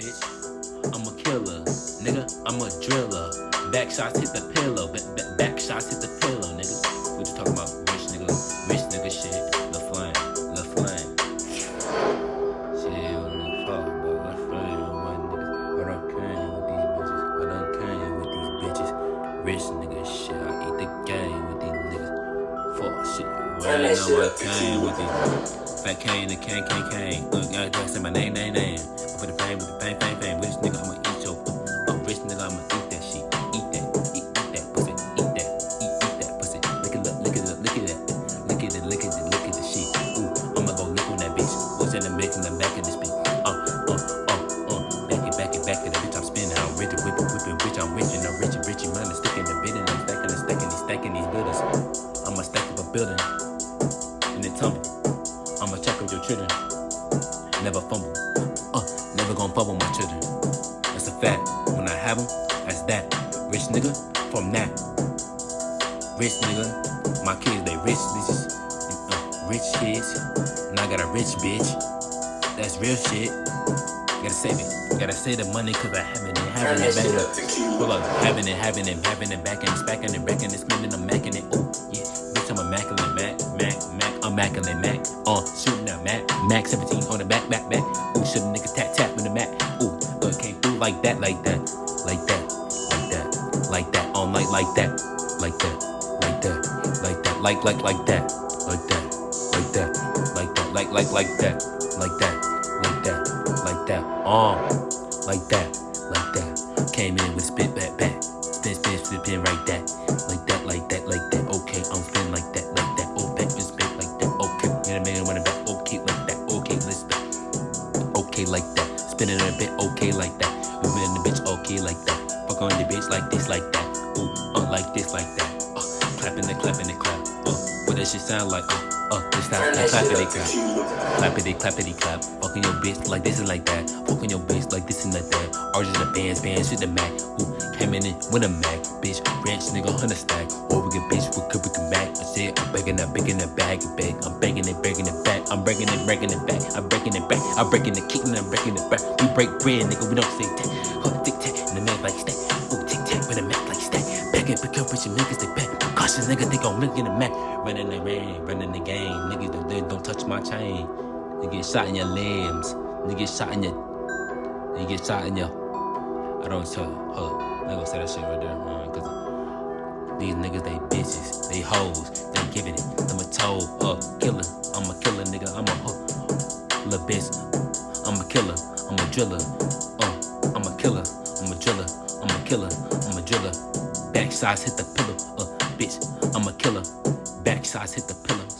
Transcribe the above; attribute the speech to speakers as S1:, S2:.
S1: bitch. I'm a killer, nigga. I'm a driller. Back shots hit the pillow. Back, back, back shots hit the pillow, nigga. What you talking about? Rich nigga, rich nigga shit. The flame, the flame. Shit, on the fuck, but the flame. What niggas? What I'm carrying with these bitches? What I'm carrying with these bitches? Rich nigga shit. I eat the game with these niggas. Fuck shit.
S2: Turn
S1: Right
S2: that
S1: now
S2: shit
S1: I came with these. Fat cane, the cane, cane, cane. Look, I gotta my name, name, name. For the fame, with the fame, fame, fame. Rich nigga, I'ma eat your. I'm rich nigga, I'ma eat that shit. Eat that, eat, eat that pussy. Eat that, eat, eat that pussy. Look at, look, look at, look at that. Look at it, at it, look at the shit. Ooh, I'ma go look on that bitch. What's in the mix in the back of this bitch? Uh, uh, uh, uh. Back it, back it, back it. That bitch, I'm spinning. I'm rich, whip it, whip it, bitch. I'm rich and I'm rich, rich, money. Sticking the bid and I'm stacking and stacking stacking these buildings. I'ma stack up a building and then tumble. I'ma check up your children. Never fumble. Uh, never gonna fumble my children. That's a fact. When I have them, that's that. Rich nigga from that. Rich nigga. My kids, they rich bitches. Uh, rich kids. And I got a rich bitch. That's real shit. Gotta save it. Gotta save the money cause I haven't it, having it back.
S2: to
S1: Pull up, having it, having it, having it, back and it's back and it, back and it's spinning, I'm macking it. Oh, yeah, bitch, I'm immaculate, Mac, Mac, Mac, immaculate, Mac. Uh, Mac, Mac 17 on the back, back, back. Ooh, should a nigga tap, tap in the Mac. Ooh, uh, came through like that, like that, like that, like that, like that, on like, like that, like that, like that, like that, like, like, like that, like that, like that, like that, like, like, like that, like that, like that, like that, uh, like that, like that. Came in with spit back, back, spin, spin, spin, spin, right that, like that, like that, Okay, like that. Spinning a bit. Okay, like that. Moving in the bitch. Okay, like that. Fuck on the bitch like this, like that. Ooh, uh, like this, like that. Uh, clapping the clapping the clap. Uh, what that shit sound like? Uh, uh,
S2: Turn
S1: not
S2: that
S1: the
S2: to
S1: clap. Clappity, clappity, clap. Fucking your bitch like this and like that. Fucking your bitch like this and like that. Arches the bands, bands with the Mac. Who came in with a Mac? Bitch, ranch nigga, hundred stack. Get bitch with Kubrick and back. I said I'm begging that, begging that bag, bag. I'm begging it, breaking it back. I'm breaking it, breaking it back. I'm breaking it back. I'm breaking it, kicking, I'm breaking it back. We break bread, nigga. We don't say tack. Huh, tic tac, and the man like stack. Ooh, tic tac with a Mac like stack. Back it, pick up with your niggas, they back. Cautious nigga, they gon' look in the Mac. Running the rain, running the game. Niggas, don't, they don't touch my chain. You get shot in your limbs. You get shot in your. You get shot in your. I don't tell. Hold up. I ain't gonna say that shit right there. Uh, Cause these niggas, they bitches. They hoes. They giving it. I'm a toe. Uh, killer. I'm a killer, nigga. I'm a hoe. Little bitch. I'm a killer. I'm a driller. Uh, I'm a killer. I'm a driller. I'm a killer. I'm a driller. Back shots hit the pillow. Uh, bitch. I'm a killer. Backsides hit the pillows.